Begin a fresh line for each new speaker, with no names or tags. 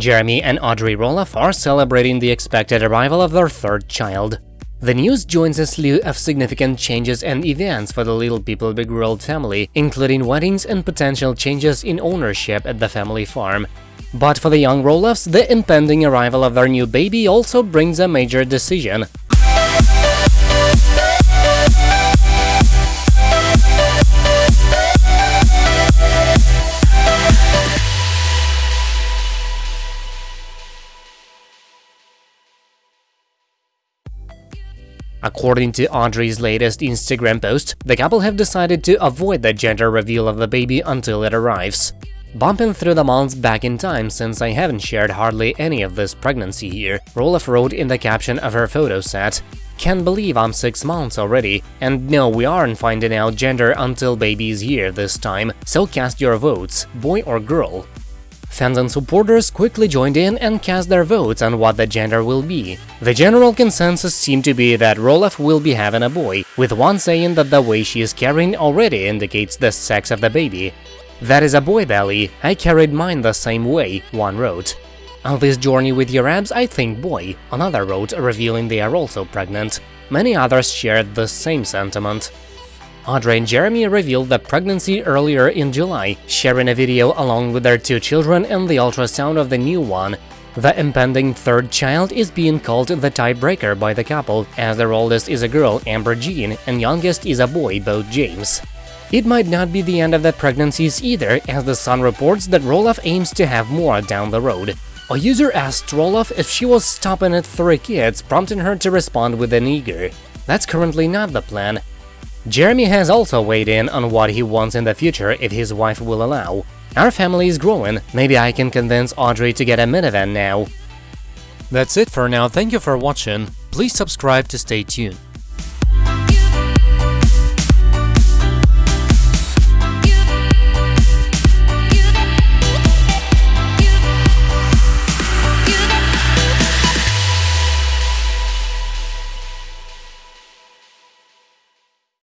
Jeremy and Audrey Roloff are celebrating the expected arrival of their third child. The news joins a slew of significant changes and events for the Little People Big World family, including weddings and potential changes in ownership at the family farm. But for the young Roloffs, the impending arrival of their new baby also brings a major decision. According to Audrey's latest Instagram post, the couple have decided to avoid the gender reveal of the baby until it arrives. Bumping through the months back in time since I haven't shared hardly any of this pregnancy here, Roloff wrote in the caption of her photo set, Can't believe I'm 6 months already, and no, we aren't finding out gender until baby's here this time, so cast your votes, boy or girl. Fans and supporters quickly joined in and cast their votes on what the gender will be. The general consensus seemed to be that Roloff will be having a boy, with one saying that the way she is carrying already indicates the sex of the baby. That is a boy belly, I carried mine the same way, one wrote. On this journey with your abs, I think boy, another wrote, revealing they are also pregnant. Many others shared the same sentiment. Audrey and Jeremy revealed the pregnancy earlier in July, sharing a video along with their two children and the ultrasound of the new one. The impending third child is being called the tiebreaker by the couple, as their oldest is a girl, Ember Jean, and youngest is a boy, Bode James. It might not be the end of the pregnancies either, as The Sun reports that Roloff aims to have more down the road. A user asked Roloff if she was stopping at three kids, prompting her to respond with an eager. That's currently not the plan, Jeremy has also weighed in on what he wants in the future if his wife will allow. Our family is growing, maybe I can convince Audrey to get a minivan now.
That's it for now, thank you for watching, please subscribe to stay tuned.